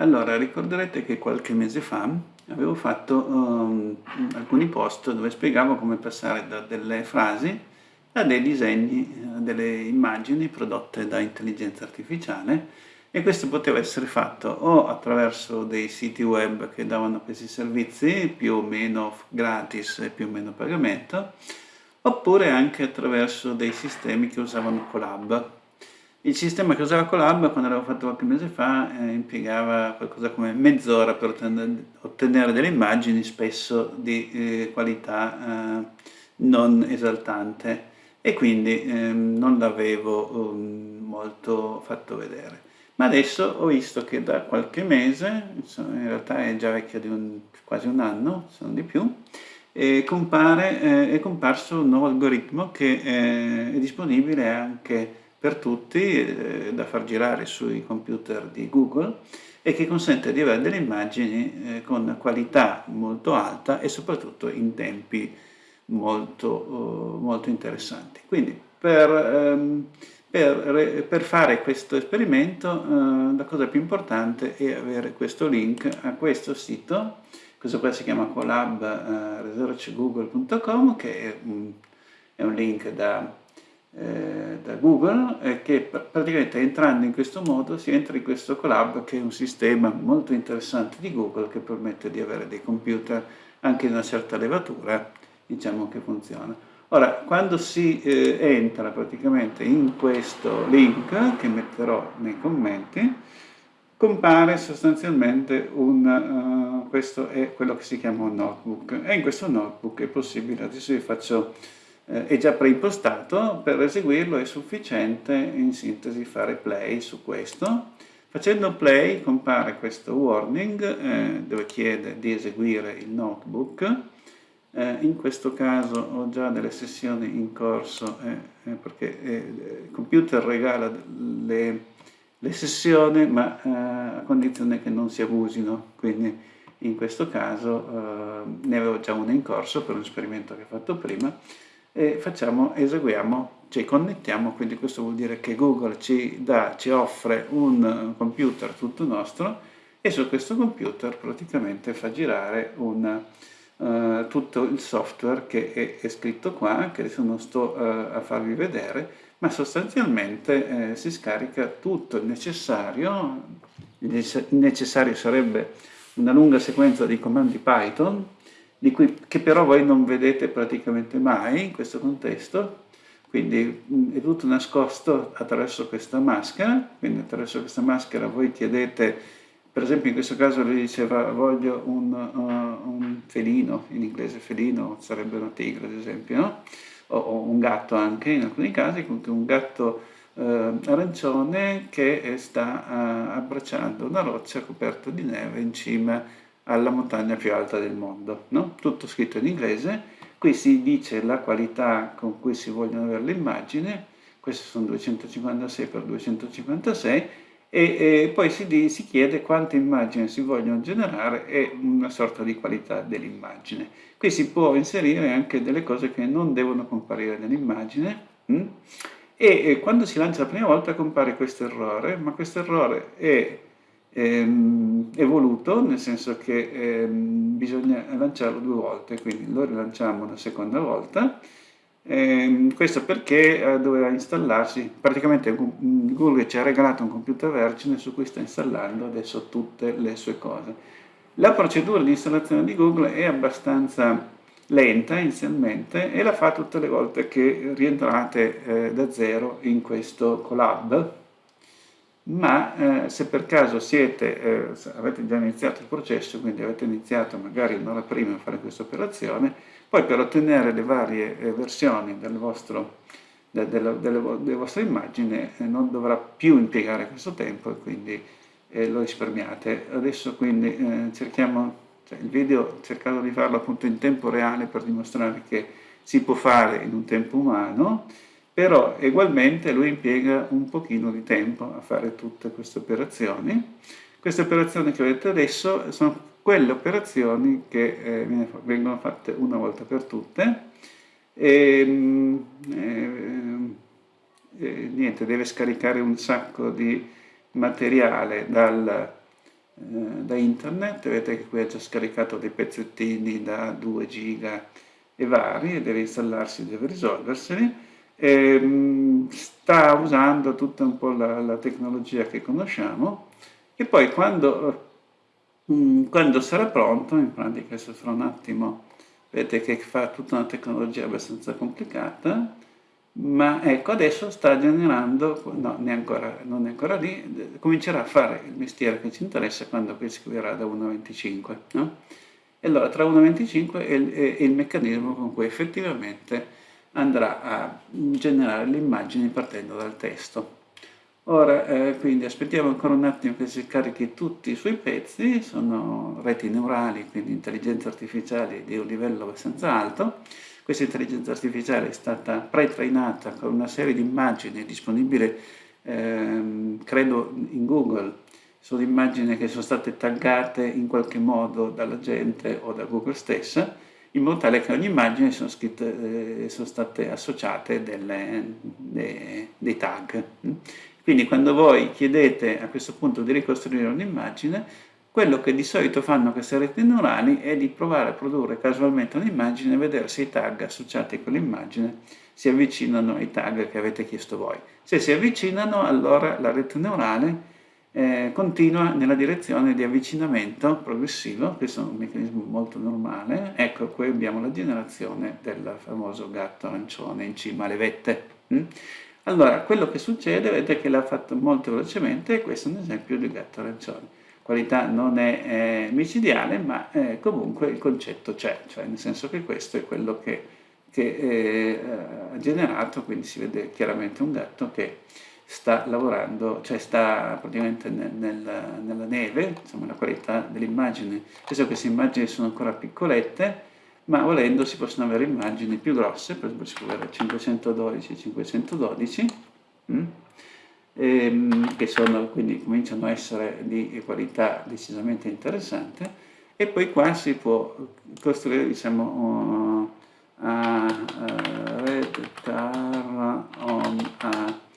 Allora, ricorderete che qualche mese fa avevo fatto um, alcuni post dove spiegavo come passare da delle frasi a dei disegni, a delle immagini prodotte da intelligenza artificiale e questo poteva essere fatto o attraverso dei siti web che davano questi servizi più o meno gratis e più o meno pagamento oppure anche attraverso dei sistemi che usavano Colab il sistema che usava Colab, quando l'avevo fatto qualche mese fa, eh, impiegava qualcosa come mezz'ora per ottenere delle immagini, spesso di eh, qualità eh, non esaltante, e quindi ehm, non l'avevo um, molto fatto vedere. Ma adesso ho visto che da qualche mese, in realtà è già vecchio di un, quasi un anno, se non di più, compare, eh, è comparso un nuovo algoritmo che eh, è disponibile anche per tutti eh, da far girare sui computer di Google e che consente di avere delle immagini eh, con qualità molto alta e soprattutto in tempi molto, uh, molto interessanti. Quindi per, um, per, per, fare questo esperimento uh, la cosa più importante è avere questo link a questo sito, questo qua si chiama collab.researchgoogle.com che è un, è un link da eh, da Google e che praticamente entrando in questo modo si entra in questo collab che è un sistema molto interessante di Google che permette di avere dei computer anche di una certa levatura diciamo che funziona. Ora quando si eh, entra praticamente in questo link che metterò nei commenti compare sostanzialmente un uh, questo è quello che si chiama un notebook. E in questo notebook è possibile adesso vi faccio eh, è già preimpostato, per eseguirlo è sufficiente in sintesi fare play su questo. Facendo play compare questo warning eh, dove chiede di eseguire il notebook. Eh, in questo caso ho già delle sessioni in corso eh, eh, perché eh, il computer regala le, le sessioni ma a condizione che non si abusino, quindi in questo caso ne avevo già una in corso per un esperimento che ho fatto prima e facciamo, eseguiamo, ci connettiamo, quindi questo vuol dire che Google ci, dà, ci offre un computer tutto nostro e su questo computer praticamente fa girare un, uh, tutto il software che è, è, scritto qua, che adesso non sto uh, a farvi vedere, ma sostanzialmente eh, si scarica tutto il necessario, il necessario sarebbe una lunga sequenza di comandi Python, cui, che però voi non vedete praticamente mai in questo contesto, quindi è tutto nascosto attraverso questa maschera, quindi attraverso questa maschera voi chiedete, per esempio in questo caso lui diceva voglio un, uh, un felino, in inglese felino sarebbe una tigre ad esempio, no? o, o, un gatto anche in alcuni casi, comunque un gatto uh, arancione che sta uh, abbracciando una roccia coperta di neve in cima alla montagna più alta del mondo, no? tutto scritto in inglese, qui si dice la qualità con cui si vogliono avere l'immagine, queste sono 256 x 256 e, e poi si, si, chiede quante immagini si vogliono generare e una sorta di qualità dell'immagine. Qui si può inserire anche delle cose che non devono comparire nell'immagine hm? e, e quando si lancia la prima volta compare questo errore, ma questo errore è ehm, evoluto, nel senso che ehm, bisogna lanciarlo due volte, quindi lo rilanciamo una seconda volta. Ehm, questo perché eh, doveva installarsi, praticamente Google ci ha regalato un computer vergine su cui sta installando adesso tutte le sue cose. La procedura di installazione di Google è abbastanza lenta inizialmente e la fa tutte le volte che rientrate eh, da zero in questo collab ma eh, se per caso siete, eh, avete già iniziato il processo, quindi avete iniziato magari un'ora prima a fare questa operazione, poi per ottenere le varie eh, versioni del vostro, de, delle, delle, delle, vostre immagini eh, non dovrà più impiegare questo tempo e quindi eh, lo risparmiate. Adesso quindi eh, cerchiamo, cioè il video ho cercato di farlo appunto in tempo reale per dimostrare che si può fare in un tempo umano, però ugualmente lui impiega un pochino di tempo a fare tutte queste operazioni. Queste operazioni che vedete adesso sono quelle operazioni che eh, vengono fatte una volta per tutte. E, ehm, e, eh, e niente, deve scaricare un sacco di materiale dal, da internet, vedete che qui ha già scaricato dei pezzettini da 2 giga e vari, deve installarsi, deve risolverseli, e, sta usando tutta un po' la, la tecnologia che conosciamo e poi quando, quando sarà pronto, in pratica adesso fra un attimo vedete che fa tutta una tecnologia abbastanza complicata, ma ecco adesso sta generando, no, ancora, non è ancora lì, comincerà a fare il mestiere che ci interessa quando poi scriverà da 1.25. No? E allora tra 1.25 è, è, è il meccanismo con cui effettivamente andrà a generare le immagini partendo dal testo. Ora, eh, quindi aspettiamo ancora un attimo che si carichi tutti i suoi pezzi, sono reti neurali, quindi intelligenza artificiale di un livello abbastanza alto, questa intelligenza artificiale è stata pre-trainata con una serie di immagini disponibili, ehm, credo, in Google. Sono immagini che sono state taggate in qualche modo dalla gente o da Google stessa, in modo tale che ogni immagine sono, scritte, eh, sono state associate delle, dei, dei tag. Quindi quando voi chiedete a questo punto di ricostruire un'immagine, quello che di solito fanno queste reti neurali è di provare a produrre casualmente un'immagine e vedere se i tag associati a quell'immagine si avvicinano ai tag che avete chiesto voi. Se si avvicinano, allora la rete neurale eh, continua nella direzione di avvicinamento progressivo, questo è un meccanismo molto normale. Ecco, qui abbiamo la generazione del famoso gatto arancione in cima alle vette. Mm? Allora, quello che succede, vedete che l'ha fatto molto velocemente, questo è un esempio di gatto arancione qualità non è eh, micidiale, ma eh, comunque il concetto c'è, cioè nel senso che questo è quello che, che eh, ha generato, quindi si vede chiaramente un gatto che sta lavorando, cioè sta praticamente nel, nel, nella neve, insomma la qualità dell'immagine. Adesso queste immagini sono ancora piccolette, ma volendo si possono avere immagini più grosse, per esempio si può avere 512 512, mm? ehm, che sono, quindi cominciano a essere di qualità decisamente interessante e poi qua si può costruire diciamo uh, a, a red tar on a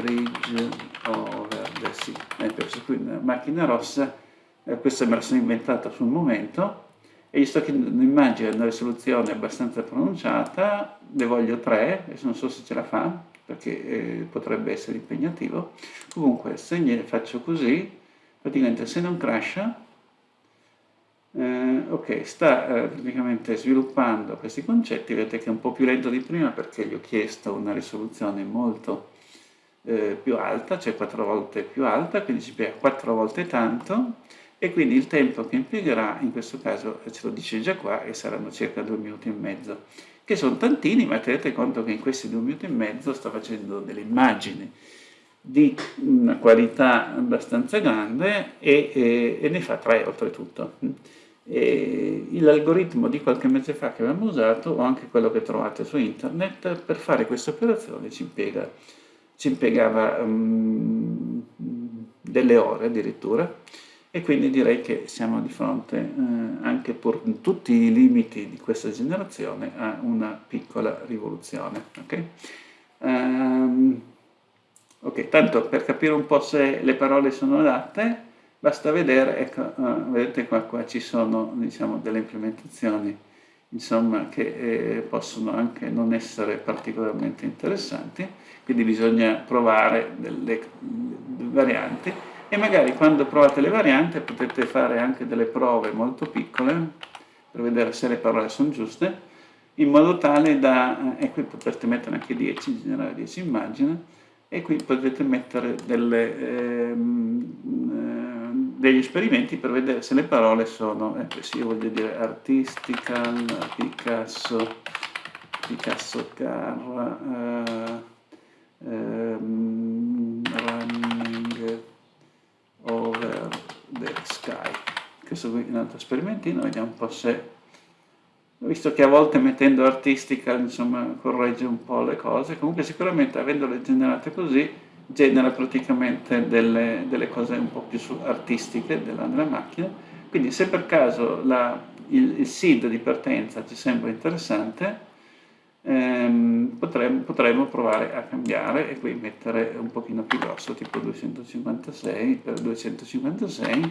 bridge over the sea. Ecco, qui una macchina rossa eh, questa me la sono inventata sul momento e gli sto chiedendo un'immagine una risoluzione abbastanza pronunciata ne voglio tre adesso non so se ce la fa perché eh, potrebbe essere impegnativo. Comunque, se ne faccio così, praticamente se non crasha, eh, ok, sta eh, praticamente sviluppando questi concetti, vedete che è un po' più lento di prima perché gli ho chiesto una risoluzione molto eh, più alta, cioè quattro volte più alta, quindi ci spiega quattro volte tanto, e quindi il tempo che impiegherà, in questo caso ce lo dice già qua, e saranno circa due minuti e mezzo che sono tantini, ma tenete conto che in questi due minuti e mezzo sto facendo delle immagini di una qualità abbastanza grande e, e, e ne fa tre oltretutto. L'algoritmo di qualche mese fa che abbiamo usato, o anche quello che trovate su internet, per fare questa operazione ci, impiega, ci impiegava um, delle ore addirittura, e quindi direi che siamo di fronte, eh, anche pur tutti i limiti di questa generazione, a una piccola rivoluzione. Okay? Um, ok, tanto per capire un po' se le parole sono adatte, basta vedere, ecco, uh, vedete qua, qua ci sono diciamo, delle implementazioni insomma, che eh, possono anche non essere particolarmente interessanti, quindi bisogna provare delle, varianti. E magari quando provate le varianti potete fare anche delle prove molto piccole per vedere se le parole sono giuste in modo tale da, e qui potrete mettere anche 10, generare 10 immagini e qui potete mettere delle, ehm, eh, degli esperimenti per vedere se le parole sono, eh, sì, io voglio dire artistical, Picasso, Picasso car, eh, ehm, running, over the sky. Questo qui è un altro sperimentino, vediamo un po' se... Visto che a volte mettendo artistica, insomma, corregge un po' le cose, comunque sicuramente avendole generate così, genera praticamente delle, delle cose un po' più artistiche della, della, macchina. Quindi se per caso la, il, il seed di partenza ci sembra interessante, ehm, potremmo, potremmo, provare a cambiare e qui mettere un pochino più grosso, tipo 256 per 256.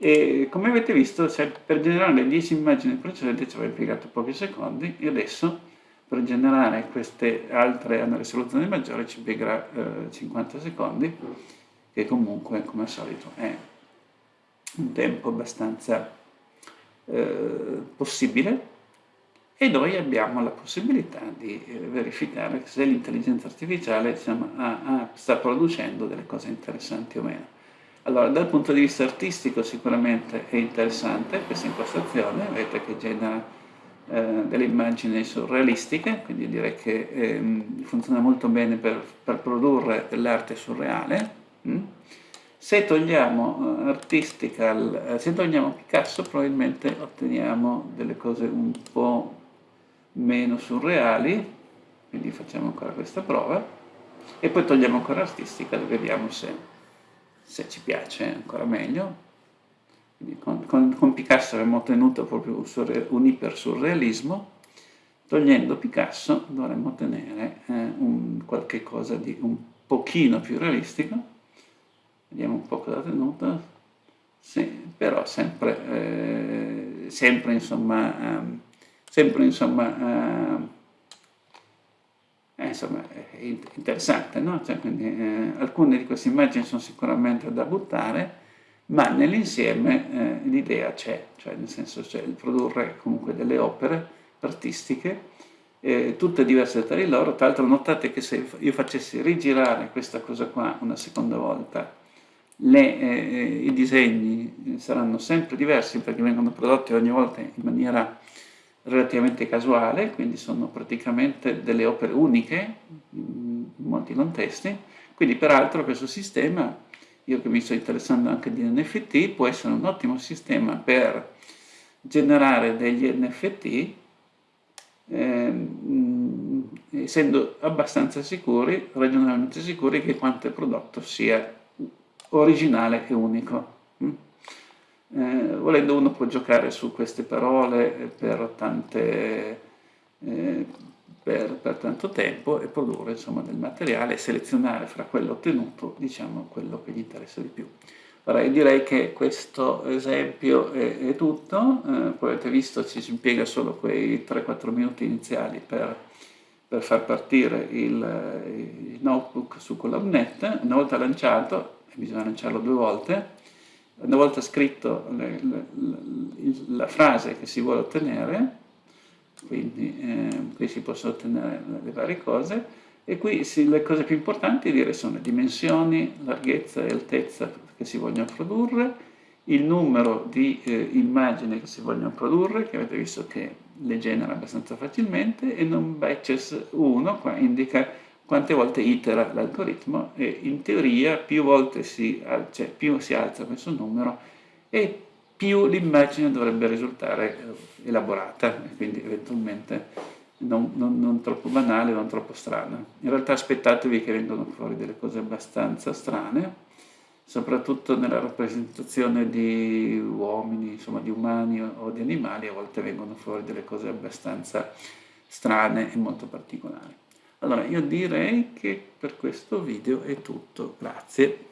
E come avete visto, cioè, per generare le 10 immagini precedenti ci aveva impiegato pochi secondi e adesso per generare queste altre a risoluzione maggiore ci impiegherà eh, 50 secondi che comunque come al solito è un tempo abbastanza eh, possibile e noi abbiamo la possibilità di eh, verificare se l'intelligenza artificiale diciamo, ha, ha, sta producendo delle cose interessanti o meno. Allora, dal punto di vista artistico sicuramente è interessante questa impostazione, vedete che genera eh, delle immagini surrealistiche, quindi direi che eh, funziona molto bene per, per produrre dell'arte surreale. Mm? Se togliamo uh, artistica, uh, se togliamo Picasso probabilmente otteniamo delle cose un po' meno surreali, quindi facciamo ancora questa prova, e poi togliamo ancora artistica e vediamo se se ci piace ancora meglio. Con, con, con, Picasso abbiamo ottenuto proprio un, surre, un ipersurrealismo, togliendo Picasso dovremmo ottenere eh, un qualche cosa di un pochino più realistico, vediamo un po' cosa ha tenuto, sì, però sempre, eh, sempre insomma, eh, sempre insomma, eh, eh, insomma, è interessante, no? Cioè, quindi, eh, alcune di queste immagini sono sicuramente da buttare, ma nell'insieme eh, l'idea c'è, cioè nel senso c'è il produrre comunque delle opere artistiche, eh, tutte diverse tra di loro, tra l'altro notate che se io facessi rigirare questa cosa qua una seconda volta, le, eh, i disegni saranno sempre diversi perché vengono prodotti ogni volta in maniera relativamente casuale, quindi sono praticamente delle opere uniche in molti contesti, quindi peraltro questo sistema, io che mi sto interessando anche di NFT, può essere un ottimo sistema per generare degli NFT eh, essendo abbastanza sicuri, ragionevolmente sicuri che quanto è prodotto sia originale e unico. Mm? Eh, volendo uno può giocare su queste parole per, tante, eh, per, per tanto tempo e produrre insomma, del materiale e selezionare fra quello ottenuto diciamo, quello che gli interessa di più. Allora, io direi che questo esempio è, è tutto, eh, come avete visto ci si impiega solo quei 3-4 minuti iniziali per, per far partire il, il notebook su CollabNet, una volta lanciato, bisogna lanciarlo due volte, una volta scritto le, le, la frase che si vuole ottenere, quindi eh, qui si possono ottenere le varie cose, e qui si, le cose più importanti dire sono le dimensioni, larghezza e altezza che si vogliono produrre, il numero di eh, immagini che si vogliono produrre, che avete visto che le genera abbastanza facilmente, e non batches 1 qua indica quante volte itera l'algoritmo e in teoria più volte si, cioè, più si alza questo numero e più l'immagine dovrebbe risultare eh, elaborata quindi eventualmente non, non, non, troppo banale, non troppo strana. In realtà aspettatevi che vengano fuori delle cose abbastanza strane, soprattutto nella rappresentazione di uomini, insomma di umani o di animali, a volte vengono fuori delle cose abbastanza strane e molto particolari. Allora io direi che per questo video è tutto, grazie.